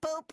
poop.